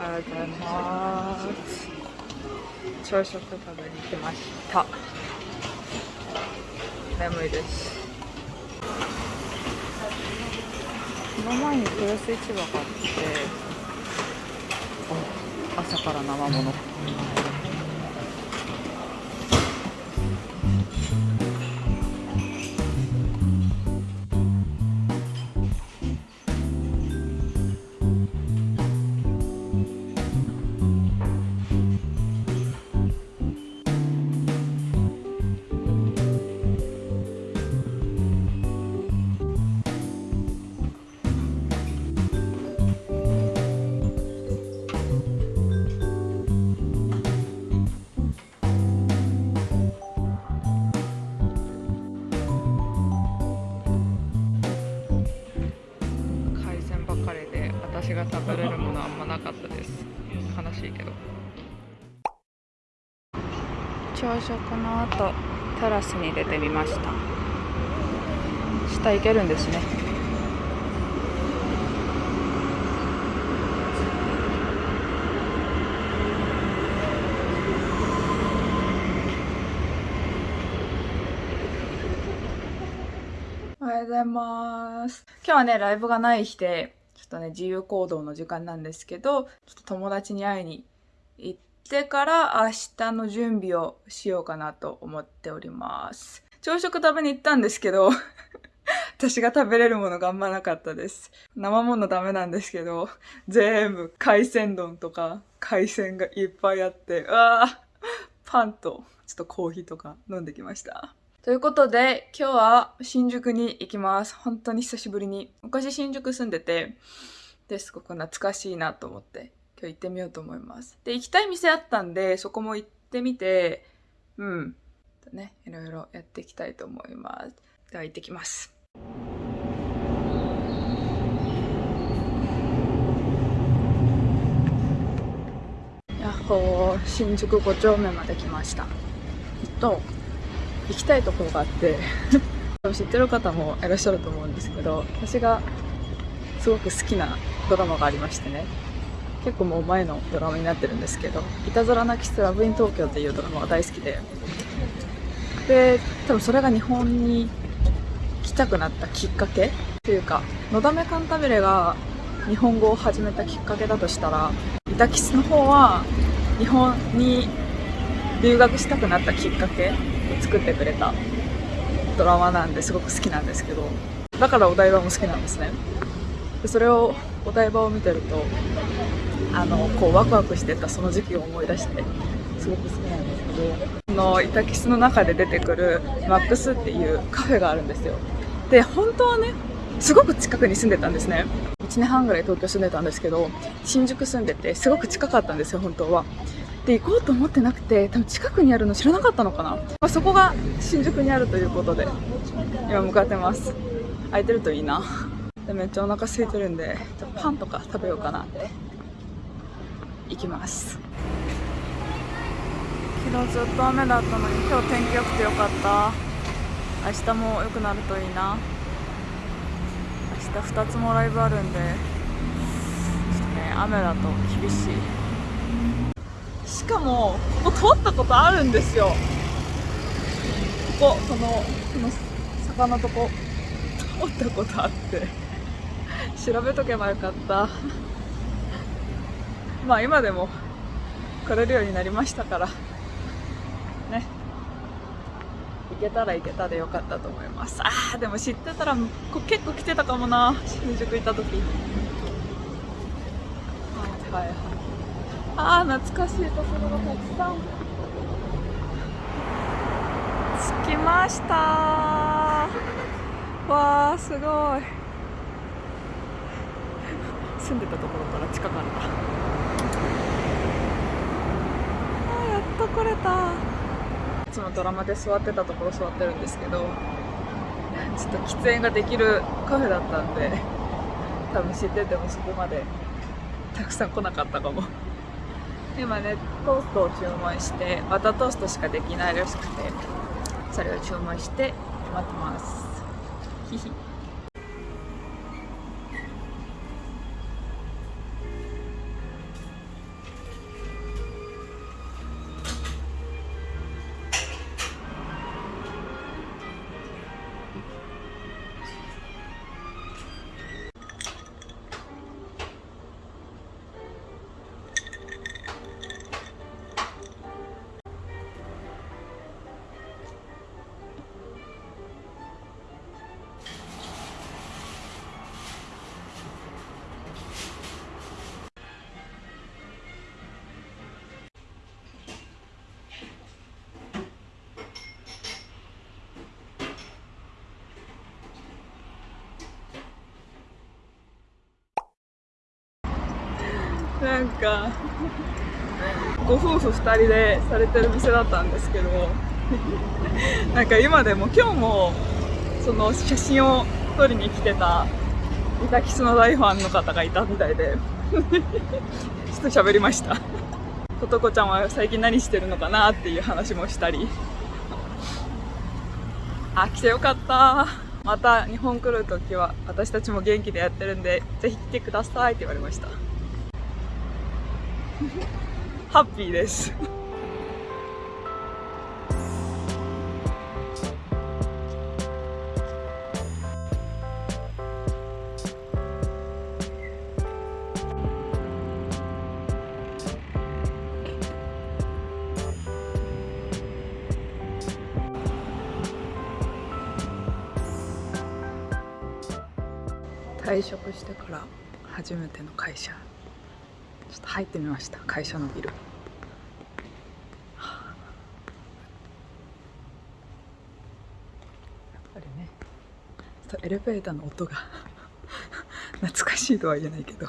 おはようございます。朝食食べに来ました。眠いです。この前に豊洲市場があって朝から生もの。私が食べれるものあんまなかったです。悲しいけど。朝食の後テラスに出てみました。下行けるんですね。おはようございます。今日はね、ライブがない日で、とね、自由行動の時間なんですけど、ちょっと友達に会いに行ってから明日の準備をしようかなと思っております。朝食食べに行ったんですけど、私が食べれるものがあんまなかったです。生ものダメなんですけど、全部海鮮丼とか海鮮がいっぱいあって、うわーパンとちょっとコーヒーとか飲んできました。ということで、今日は新宿に行きます。本当に久しぶりに。昔新宿住んでて、ですごく懐かしいなと思って、今日行ってみようと思います。で、行きたい店あったんで、そこも行ってみて、うん。とね、いろいろやっていきたいと思います。では行ってきます。やっほー、新宿5丁目まで来ました。えっと、行きたいところがあって。知ってる方もいらっしゃると思うんですけど私がすごく好きなドラマがありましてね。結構もう前のドラマになってるんですけど「いたずらなキスラブイン東京」っていうドラマが大好きで。で多分それが日本に来たくなったきっかけというか「のだめカンタビレ」が日本語を始めたきっかけだとしたら「イタキス」の方は日本に留学したくなったきっかけ作ってくれたドラマなんですごく好きなんですけどだからお台場も好きなんですね。でそれをお台場を見てるとあのこうワクワクしてたその時期を思い出してすごく好きなんですけどこのイタキスの中で出てくるマックスっていうカフェがあるんですよ。で本当はねすごく近くに住んでたんですね。1年半ぐらい東京住んでたんですけど新宿住んでてすごく近かったんですよ本当は。で行こうと思ってなくて多分近くにあるの知らなかったのかな、まあ、そこが新宿にあるということで今向かってます。空いてるといいな。でめっちゃお腹空いてるんでパンとか食べようかなって。行きます。昨日ずっと雨だったのに今日天気良くてよかった。明日も良くなるといいな。明日2つもライブあるんでちょっとね雨だと厳しい。しかもここ通ったことあるんですよ。こここのこの坂のとこ。通ったことあって。調べとけばよかった。まあ今でも来れるようになりましたから。ね。行けたら行けたでよかったと思います。あーでも知ってたらこ結構来てたかもな。新宿行った時。はいはいはい。ああ懐かしい。ところがたくさん。着きました。わあすごい。住んでたところから近かった。あーやっと来れた。いつもドラマで座ってたところ座ってるんですけどちょっと喫煙ができるカフェだったんで多分知っててもそこまでたくさん来なかったかも。今ねトーストを注文してバタトーストしかできないらしくてそれを注文して待ってます。ひひなんかご夫婦2人でされてる店だったんですけど なんか今でも今日もその写真を撮りに来てたイタキスの大ファンの方がいたみたいで ちょっと喋りました。ことこちゃんは最近何してるのかなっていう話もしたり。あ来てよかった。また日本来るときは私たちも元気でやってるんでぜひ来てくださいって言われました。ハッピーです。退職してから初めての会社。と入ってみました。会社のビル。やっぱりねちょっとエレベーターの音が 懐かしいとは言えないけど。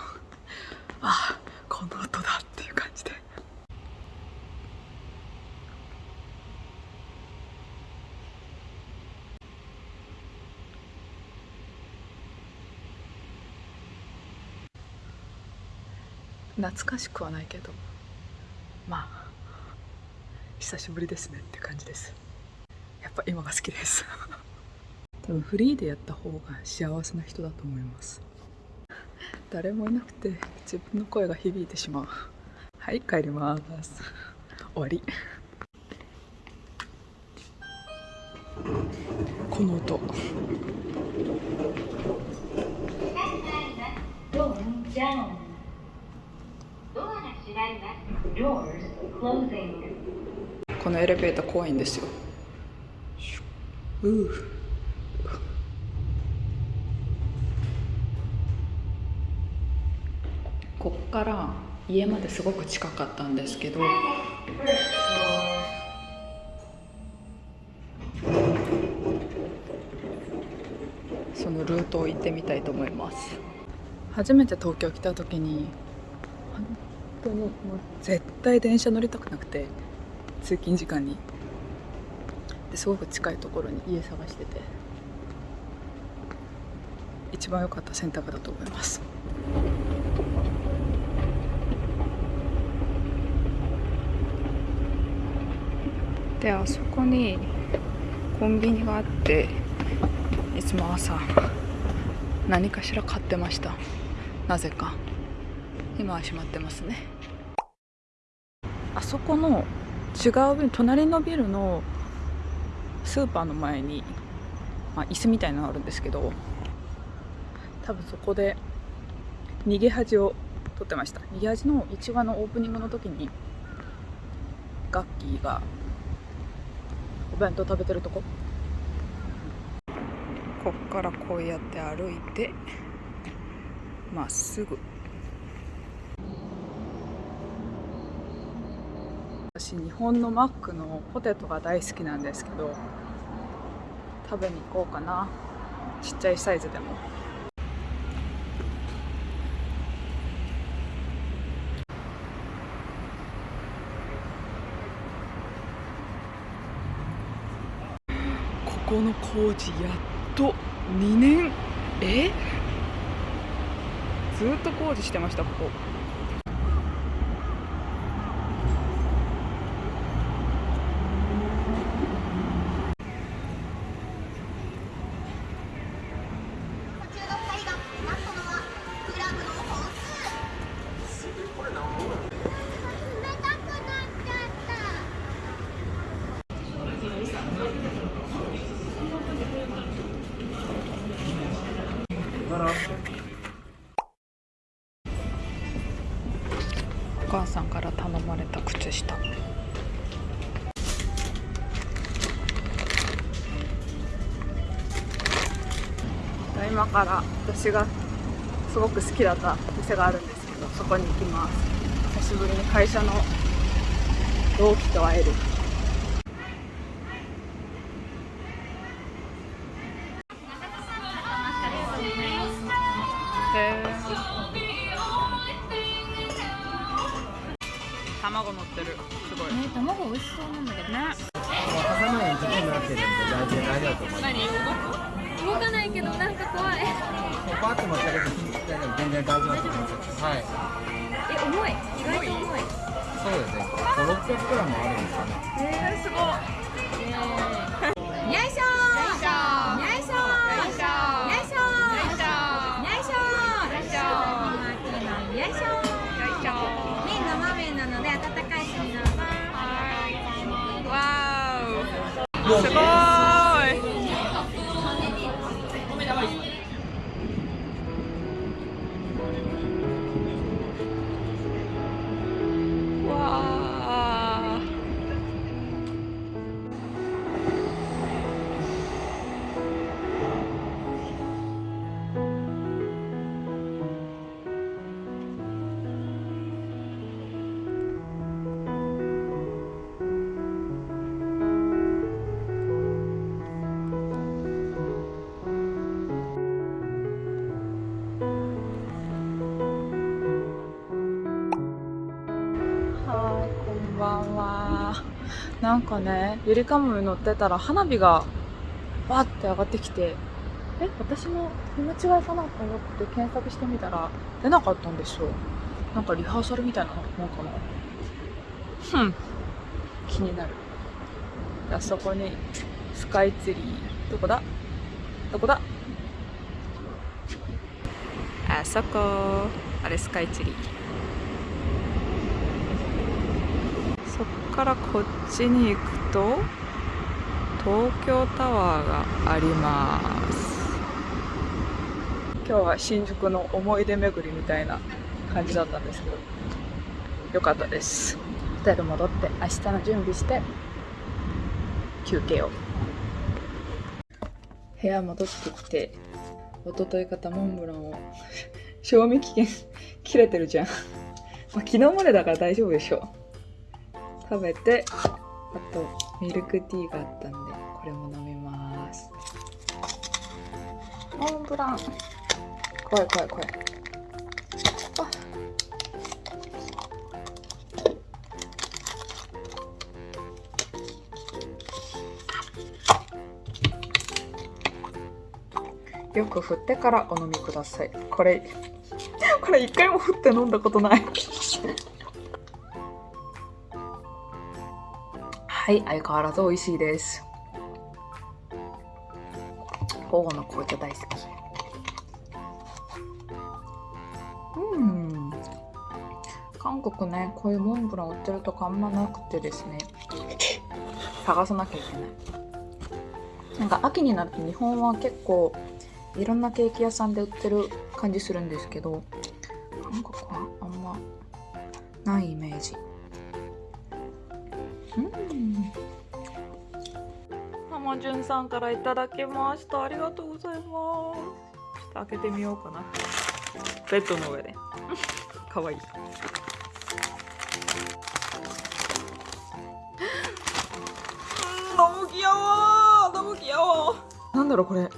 ああこの音だっていう感じで懐かしくはないけど。まあ久しぶりですねって感じです。やっぱ今が好きです。多分フリーでやった方が幸せな人だと思います。誰もいなくて自分の声が響いてしまう。はい帰ります。終わり。この音このエレベーター怖いんですよ。ううこっから家まですごく近かったんですけど。そのルートを行ってみたいと思います。初めて東京来た時に当にもう絶対電車乗りたくなくて通勤時間に。ですごく近いところに家探してて一番良かった選択だと思います。であそこにコンビニがあっていつも朝何かしら買ってました。なぜか。今は閉まってますね。あそこの違う隣のビルのスーパーの前に、まあ、椅子みたいなのあるんですけど多分そこで逃げ恥を撮ってました。逃げ恥の1話のオープニングの時にガッキーがお弁当食べてるとこ。こっからこうやって歩いてまっすぐ私日本のマックのポテトが大好きなんですけど食べに行こうかな。ちっちゃいサイズでも。ここの工事やっと2年。え？ずっと工事してましたここ。お母さんから頼まれた靴下。今から私がすごく好きだった店があるんですけどそこに行きます。久しぶりに会社の同期と会えるはい。え重い？意外と重い。そうですね。5600グラムあるんですかね。えー、すごい。よいしょよいしょよいしょよいしょよいしょよいしょなので温かいわすごーなんかね、ゆりかもめ乗ってたら花火がバーって上がってきて、え、私の見間違いかなと思って検索してみたら出なかったんですよ。なんかリハーサルみたいなもんかな。ふん、気になる。あそこにスカイツリー、どこだ？どこだ？あそこ、あれスカイツリー。そっからこっちに行くと東京タワーがあります。今日は新宿の思い出巡りみたいな感じだったんですけどよかったです。ホテル戻って明日の準備して休憩を。部屋戻ってきて一昨日買ったモンブランを 賞味期限切れてるじゃん、まあ、昨日までだから大丈夫でしょ食べてあとミルクティーがあったんでこれも飲みます。モンブラン。怖い怖い怖い。あ。よく振ってからお飲みください。これ これ一回も振って飲んだことないはい、相変わらず美味しいです。午後の紅茶大好き。うん。韓国ね、こういうモンブラン売ってるとこあんまなくてですね、探さなきゃいけない。なんか秋になると日本は結構いろんなケーキ屋さんで売ってる感じするんですけど、浜潤さんからいただきました。ありがとうございます。ちょっと開けてみようかな。ベッドの上で。かわいい。너무 귀여워. 너무 귀여워. なんだろうこれ。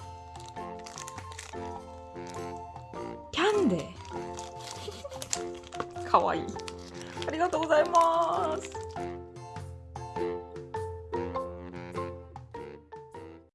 キャンデー。かわいい。ありがとうございます。